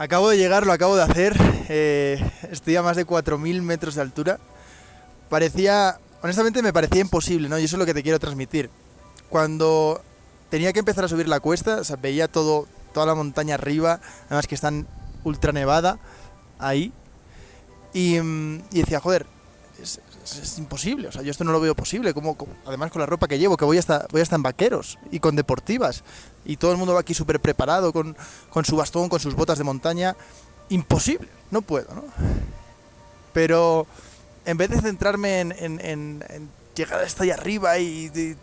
Acabo de llegar, lo acabo de hacer. Eh, estoy a más de 4.000 metros de altura. Parecía, honestamente me parecía imposible, ¿no? Y eso es lo que te quiero transmitir. Cuando tenía que empezar a subir la cuesta, veía todo, toda la montaña arriba, además que están ultra nevada ahí. Y, y decía, joder, es, imposible, o sea, yo esto no lo veo posible. Como, además con la ropa que llevo, que voy hasta, voy hasta en vaqueros y con deportivas. Y todo el mundo va aquí súper preparado, con, con su bastón, con sus botas de montaña. Imposible, no puedo, ¿no? Pero en vez de centrarme en, en- en- llegar hasta ahí arriba y... y-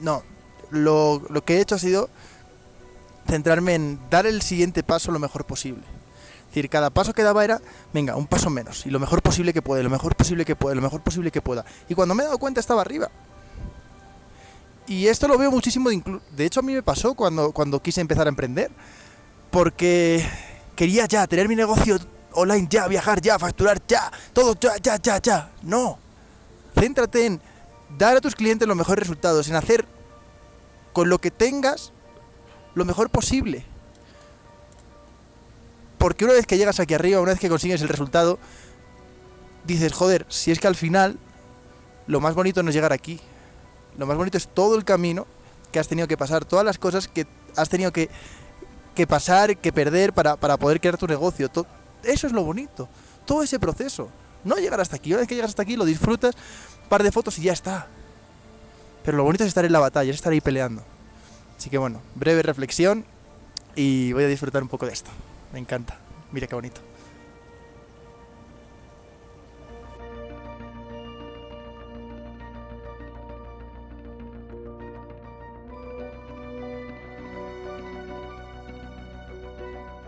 no, lo, lo que he hecho ha sido centrarme en dar el siguiente paso lo mejor posible. Es decir, cada paso que daba era, venga, un paso menos, y lo mejor posible que puede, lo mejor posible que puede, lo mejor posible que pueda. Y cuando me he dado cuenta estaba arriba. Y esto lo veo muchísimo, de, de hecho a mí me pasó cuando, cuando quise empezar a emprender, porque quería ya tener mi negocio online ya, viajar ya, facturar ya, todo ya, ya, ya, ya. No. Céntrate en dar a tus clientes los mejores resultados, en hacer con lo que tengas lo mejor posible. Porque una vez que llegas aquí arriba, una vez que consigues el resultado, dices, joder, si es que al final lo más bonito no es llegar aquí. Lo más bonito es todo el camino que has tenido que pasar, todas las cosas que has tenido que, que pasar, que perder para, para poder crear tu negocio. Eso es lo bonito. Todo ese proceso. No llegar hasta aquí. Una vez que llegas hasta aquí, lo disfrutas, par de fotos y ya está. Pero lo bonito es estar en la batalla, es estar ahí peleando. Así que bueno, breve reflexión y voy a disfrutar un poco de esto. Me encanta. Mira qué bonito.